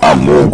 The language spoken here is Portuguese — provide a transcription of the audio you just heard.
Among